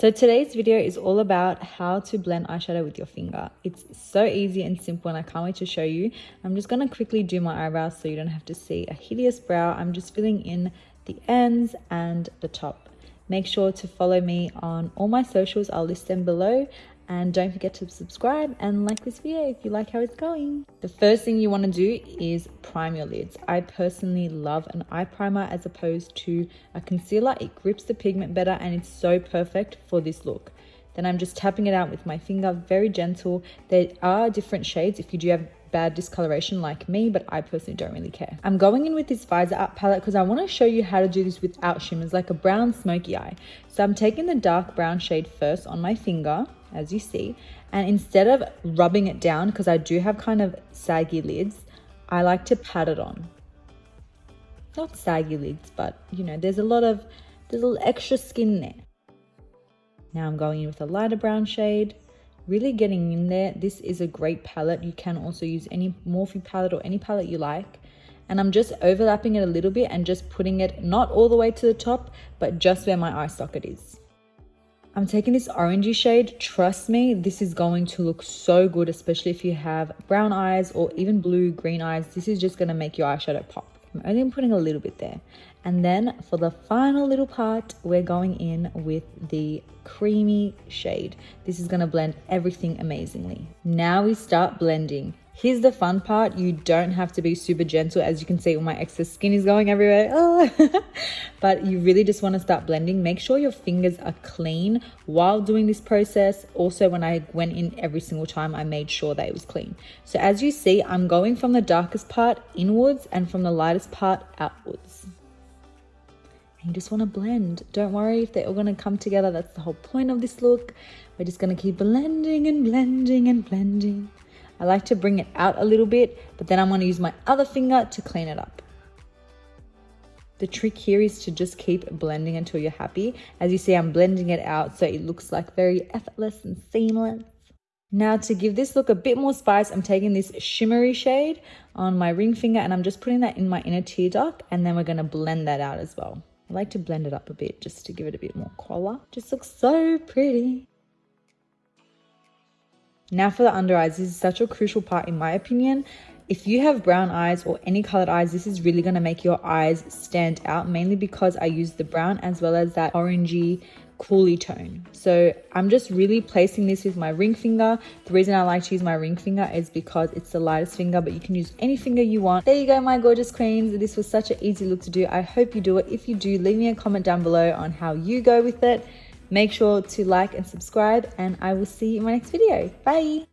So today's video is all about how to blend eyeshadow with your finger. It's so easy and simple and I can't wait to show you. I'm just going to quickly do my eyebrows so you don't have to see a hideous brow. I'm just filling in the ends and the top. Make sure to follow me on all my socials. I'll list them below and don't forget to subscribe and like this video if you like how it's going. The first thing you want to do is prime your lids. I personally love an eye primer as opposed to a concealer. It grips the pigment better and it's so perfect for this look. Then I'm just tapping it out with my finger, very gentle. There are different shades if you do have bad discoloration like me, but I personally don't really care. I'm going in with this Visor Up palette because I want to show you how to do this without shimmers, like a brown smoky eye. So I'm taking the dark brown shade first on my finger as you see. And instead of rubbing it down, because I do have kind of saggy lids, I like to pat it on. Not saggy lids, but you know, there's a lot of, there's a little extra skin there. Now I'm going in with a lighter brown shade, really getting in there. This is a great palette. You can also use any Morphe palette or any palette you like. And I'm just overlapping it a little bit and just putting it not all the way to the top, but just where my eye socket is. I'm taking this orangey shade. Trust me, this is going to look so good, especially if you have brown eyes or even blue, green eyes. This is just going to make your eyeshadow pop. I'm only putting a little bit there. And then for the final little part, we're going in with the creamy shade. This is to blend everything amazingly. Now we start blending. Here's the fun part. You don't have to be super gentle. As you can see, all my excess skin is going everywhere. Oh. but you really just want to start blending. Make sure your fingers are clean while doing this process. Also, when I went in every single time, I made sure that it was clean. So as you see, I'm going from the darkest part inwards and from the lightest part outwards. And you just want to blend. Don't worry if they're all going to come together. That's the whole point of this look. We're just going to keep blending and blending and blending. I like to bring it out a little bit, but then I'm going to use my other finger to clean it up. The trick here is to just keep blending until you're happy. As you see, I'm blending it out so it looks like very effortless and seamless. Now to give this look a bit more spice, I'm taking this shimmery shade on my ring finger and I'm just putting that in my inner tear duct and then we're going to blend that out as well. I like to blend it up a bit just to give it a bit more color. Just looks so pretty. Now for the under eyes, this is such a crucial part in my opinion. If you have brown eyes or any colored eyes, this is really gonna make your eyes stand out, mainly because I use the brown as well as that orangey coolie tone. So I'm just really placing this with my ring finger. The reason I like to use my ring finger is because it's the lightest finger, but you can use any finger you want. There you go, my gorgeous queens. This was such an easy look to do. I hope you do it. If you do, leave me a comment down below on how you go with it. Make sure to like and subscribe and I will see you in my next video. Bye.